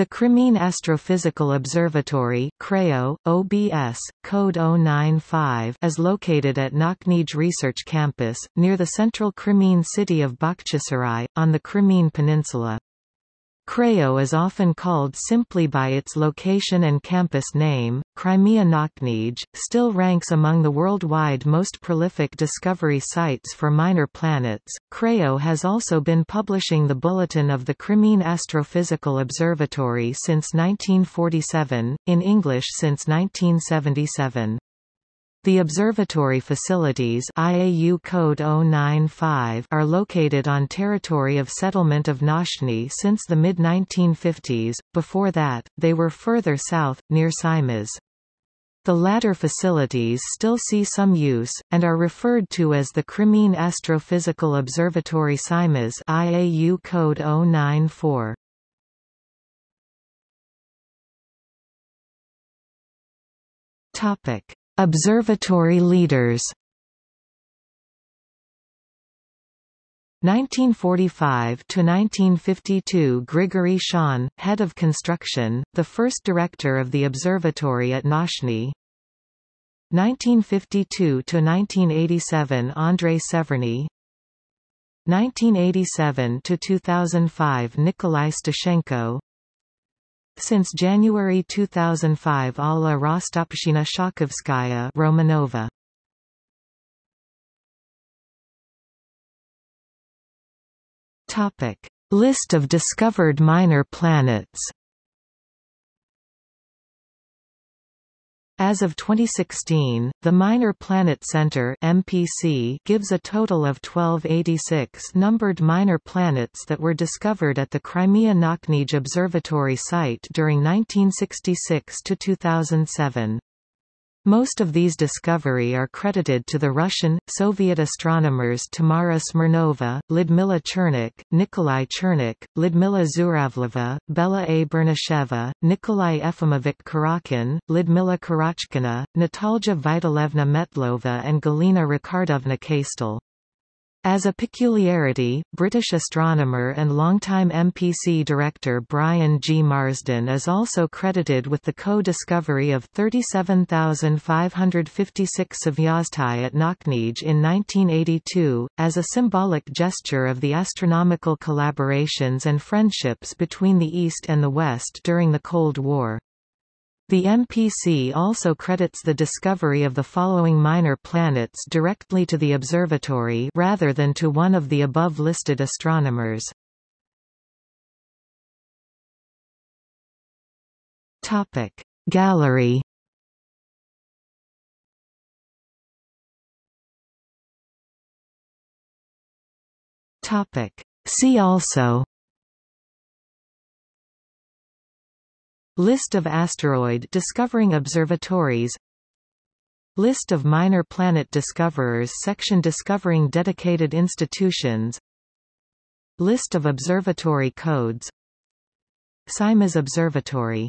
The Crimean Astrophysical Observatory CRAO, OBS, code 095 is located at Nauchnij Research Campus, near the central Crimean city of Bakhchisarai, on the Crimean Peninsula. CRAO is often called simply by its location and campus name. Crimea Nauchnij still ranks among the worldwide most prolific discovery sites for minor planets. CRAO has also been publishing the Bulletin of the Crimean Astrophysical Observatory since 1947, in English since 1977. The observatory facilities IAU code 095 are located on territory of settlement of Nauchnyi since the mid-1950s, before that, they were further south, near Simeiz. The latter facilities still see some use, and are referred to as the Crimean Astrophysical Observatory Simeiz IAU code 094. Topic Observatory leaders 1945 to 1952 Grigory Shajn, head of construction, the first director of the observatory at Nauchnyi. 1952 to 1987 Andrei Severny. 1987 to 2005 Nikolai Steshenko. Since January 2005 Alla Rostopchina Shakovskaya Romanova. Topic: List of discovered minor planets. As of 2016, the Minor Planet Center (MPC) gives a total of 1286 numbered minor planets that were discovered at the Crimea Nauchnij Observatory site during 1966 to 2007. Most of these discovery are credited to the Russian, Soviet astronomers Tamara Smirnova, Lyudmila Chernykh, Nikolai Chernykh, Lyudmila Zhuravleva, Bella A. Burnasheva, Nikolai Efimovich Kurochkin, Lyudmila Karachkina, Natalja Vitalevna Metlova and Galina Richardovna Kastel. As a peculiarity, British astronomer and longtime MPC director Brian G. Marsden is also credited with the co-discovery of 37,556 Svyaztie at Nauchnij in 1982, as a symbolic gesture of the astronomical collaborations and friendships between the East and the West during the Cold War. The MPC also credits the discovery of the following minor planets directly to the observatory rather than to one of the above listed astronomers. Topic Gallery Topic See also List of asteroid discovering observatories. List of minor planet discoverers section Discovering dedicated institutions. List of observatory codes. Simeiz Observatory